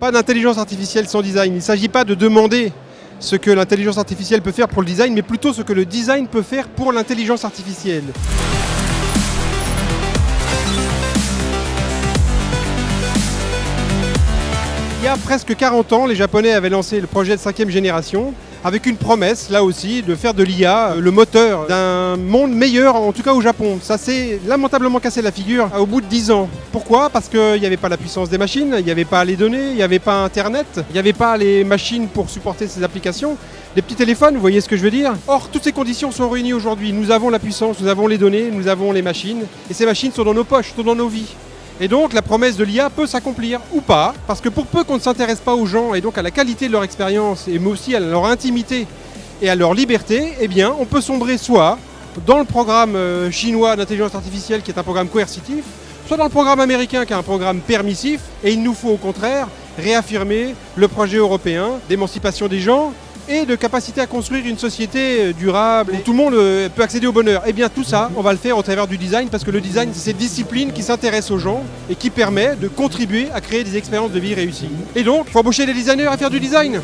Pas d'intelligence artificielle sans design. Il ne s'agit pas de demander ce que l'intelligence artificielle peut faire pour le design, mais plutôt ce que le design peut faire pour l'intelligence artificielle. Il y a presque 40 ans, les Japonais avaient lancé le projet de cinquième génération avec une promesse, là aussi, de faire de l'IA le moteur d'un monde meilleur, en tout cas au Japon. Ça s'est lamentablement cassé la figure au bout de 10 ans. Pourquoi? Parce qu'il n'y avait pas la puissance des machines, il n'y avait pas les données, il n'y avait pas Internet, il n'y avait pas les machines pour supporter ces applications. Les petits téléphones, vous voyez ce que je veux dire? Or, toutes ces conditions sont réunies aujourd'hui. Nous avons la puissance, nous avons les données, nous avons les machines, et ces machines sont dans nos poches, sont dans nos vies. Et donc la promesse de l'IA peut s'accomplir ou pas, parce que pour peu qu'on ne s'intéresse pas aux gens et donc à la qualité de leur expérience, et mais aussi à leur intimité et à leur liberté, eh bien on peut sombrer soit dans le programme euh, chinois d'intelligence artificielle qui est un programme coercitif, soit dans le programme américain qui est un programme permissif, et il nous faut au contraire réaffirmer le projet européen d'émancipation des gens et de capacité à construire une société euh, durable où tout le monde euh, peut accéder au bonheur. Et bien tout ça, on va le faire au travers du design parce que le design, c'est cette discipline qui s'intéresse aux gens et qui permet de contribuer à créer des expériences de vie réussies. Et donc, il faut embaucher des designers à faire du design.